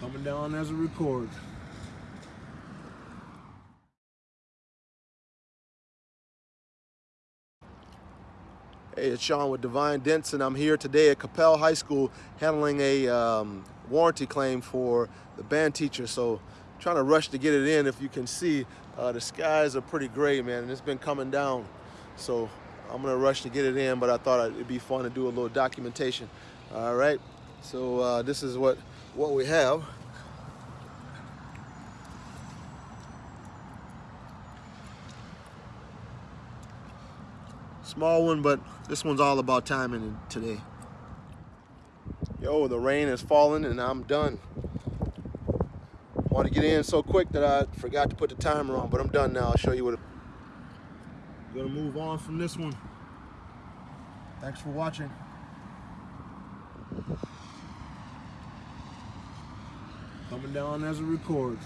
Coming down as a record. Hey, it's Sean with Divine Denson. I'm here today at Capel High School handling a um, warranty claim for the band teacher. So trying to rush to get it in. If you can see, uh, the skies are pretty gray, man, and it's been coming down. So I'm gonna rush to get it in, but I thought it'd be fun to do a little documentation. All right, so uh, this is what, what we have. Small one, but this one's all about timing today. Yo, the rain is falling and I'm done. Want to get in so quick that I forgot to put the timer on, but I'm done now. I'll show you what. It... Gonna move on from this one. Thanks for watching. Coming down as a record.